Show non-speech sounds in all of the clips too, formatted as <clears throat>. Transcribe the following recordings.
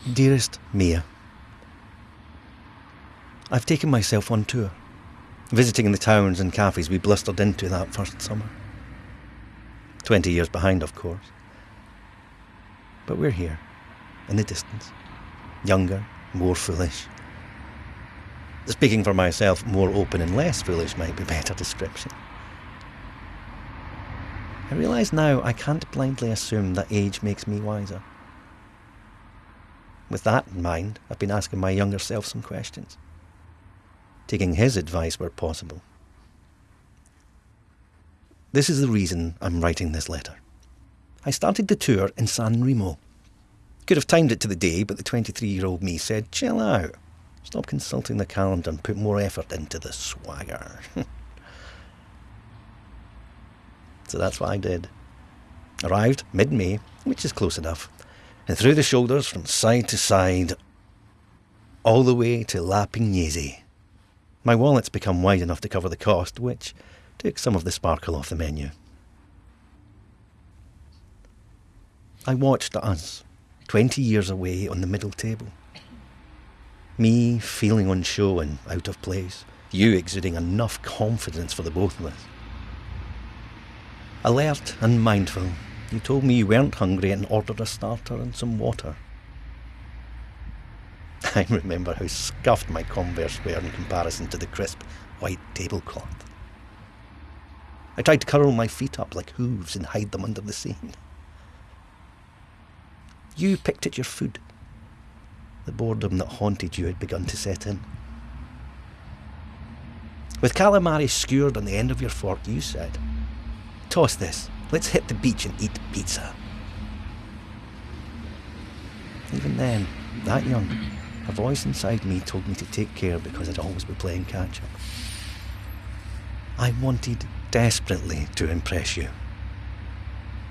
Dearest Mia, I've taken myself on tour, visiting the towns and cafes we blustered into that first summer. Twenty years behind, of course. But we're here, in the distance, younger, more foolish. Speaking for myself, more open and less foolish might be better description. I realise now I can't blindly assume that age makes me wiser. With that in mind, I've been asking my younger self some questions, taking his advice where possible. This is the reason I'm writing this letter. I started the tour in San Remo. Could have timed it to the day, but the 23 year old me said, chill out. Stop consulting the calendar and put more effort into the swagger. <laughs> so that's what I did. Arrived mid May, which is close enough, and through the shoulders from side to side, all the way to La Pignese. My wallet's become wide enough to cover the cost, which took some of the sparkle off the menu. I watched us, 20 years away on the middle table. Me feeling on show and out of place, you exuding enough confidence for the both of us. Alert and mindful, you told me you weren't hungry and ordered a starter and some water. <laughs> I remember how scuffed my Converse were in comparison to the crisp white tablecloth. I tried to curl my feet up like hooves and hide them under the scene. You picked at your food. The boredom that haunted you had begun to set in. With calamari skewered on the end of your fork, you said, Toss this. Let's hit the beach and eat pizza. Even then, that young, a voice inside me told me to take care because I'd always be playing catch up. I wanted desperately to impress you.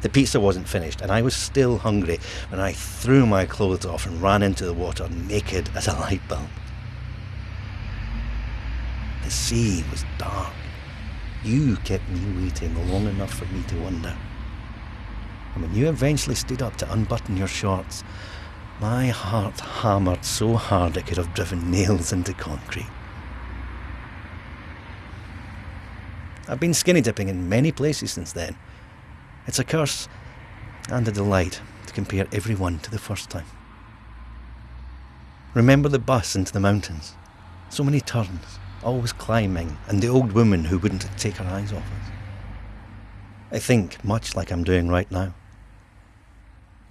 The pizza wasn't finished, and I was still hungry when I threw my clothes off and ran into the water naked as a light bulb. The sea was dark, you kept me waiting long enough for me to wonder. And when you eventually stood up to unbutton your shorts, my heart hammered so hard it could have driven nails into concrete. I've been skinny dipping in many places since then. It's a curse and a delight to compare every one to the first time. Remember the bus into the mountains? So many turns, always climbing, and the old woman who wouldn't take her eyes off us. I think much like I'm doing right now.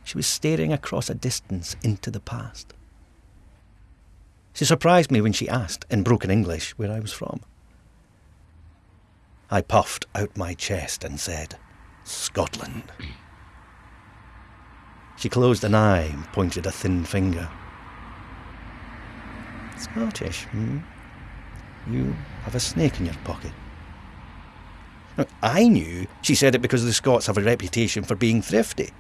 She was staring across a distance into the past. She surprised me when she asked, in broken English, where I was from. I puffed out my chest and said, Scotland. She closed an eye and pointed a thin finger. Scottish, hmm? You have a snake in your pocket. Now, I knew she said it because the Scots have a reputation for being thrifty.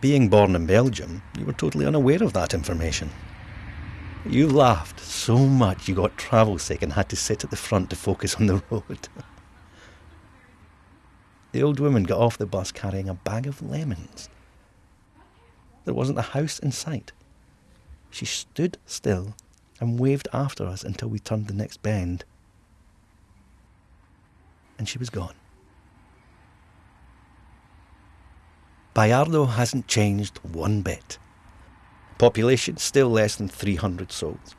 Being born in Belgium, you were totally unaware of that information. You laughed so much you got travel sick and had to sit at the front to focus on the <laughs> road. the old woman got off the bus carrying a bag of lemons. There wasn't a house in sight. She stood still and waved after us until we turned the next bend. And she was gone. Baiardo hasn't changed one bit. Population still less than 300 souls.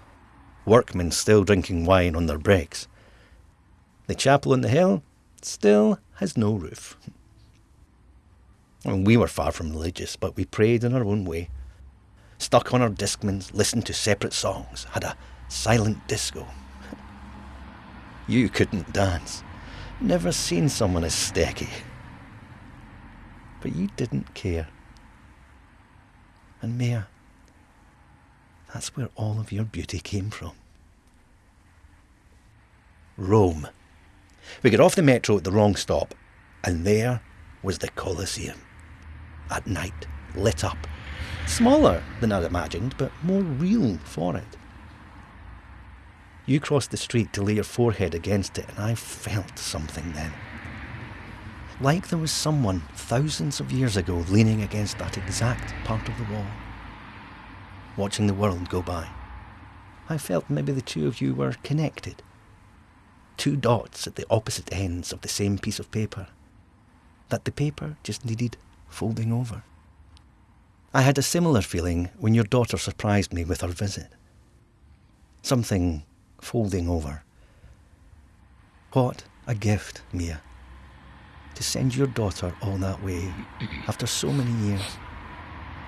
Workmen still drinking wine on their breaks. The chapel on the hill still has no roof. Mean, we were far from religious, but we prayed in our own way stuck on our Discmans, listened to separate songs, had a silent disco. <laughs> You couldn't dance. Never seen someone as stecky. But you didn't care. And Mia, that's where all of your beauty came from. Rome. We got off the metro at the wrong stop, and there was the Colosseum. At night, lit up Smaller than I'd imagined, but more real for it. You crossed the street to lay your forehead against it, and I felt something then. Like there was someone thousands of years ago leaning against that exact part of the wall. watching the world go by. I felt maybe the two of you were connected. Two dots at the opposite ends of the same piece of paper. That the paper just needed folding over. I had a similar feeling when your daughter surprised me with her visit. Something folding over. What a gift, Mia. To send your daughter all that way <clears throat> after so many years.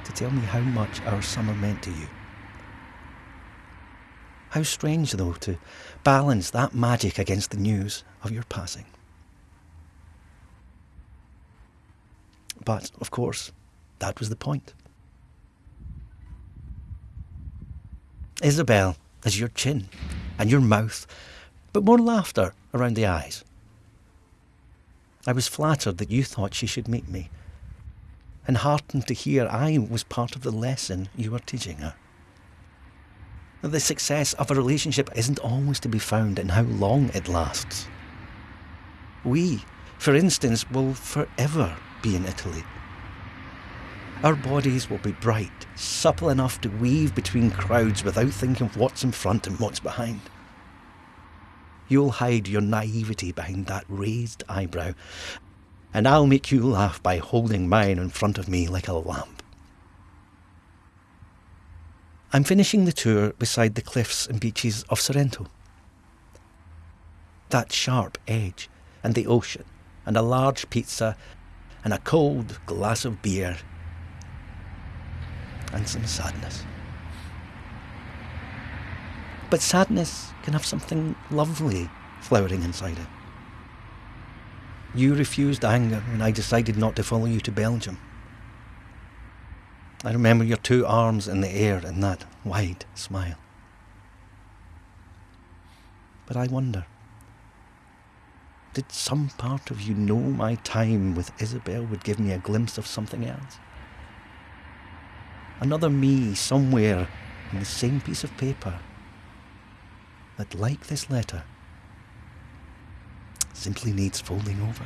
To tell me how much our summer meant to you. How strange, though, to balance that magic against the news of your passing. But, of course, that was the point. Isabel is your chin and your mouth, but more laughter around the eyes. I was flattered that you thought she should meet me, and heartened to hear I was part of the lesson you were teaching her. The success of a relationship isn't always to be found in how long it lasts. We, for instance, will forever be in Italy. Our bodies will be bright, supple enough to weave between crowds without thinking of what's in front and what's behind. You'll hide your naivety behind that raised eyebrow, and I'll make you laugh by holding mine in front of me like a lamp. I'm finishing the tour beside the cliffs and beaches of Sorrento. That sharp edge, and the ocean, and a large pizza, and a cold glass of beer, and some sadness. But sadness can have something lovely flowering inside it. You refused anger when I decided not to follow you to Belgium. I remember your two arms in the air and that wide smile. But I wonder, did some part of you know my time with Isabel would give me a glimpse of something else? Another me somewhere in the same piece of paper that, like this letter, simply needs folding over.